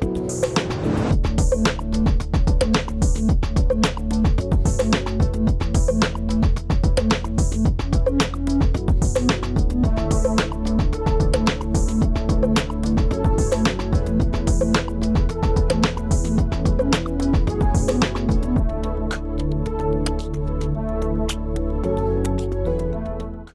Bye.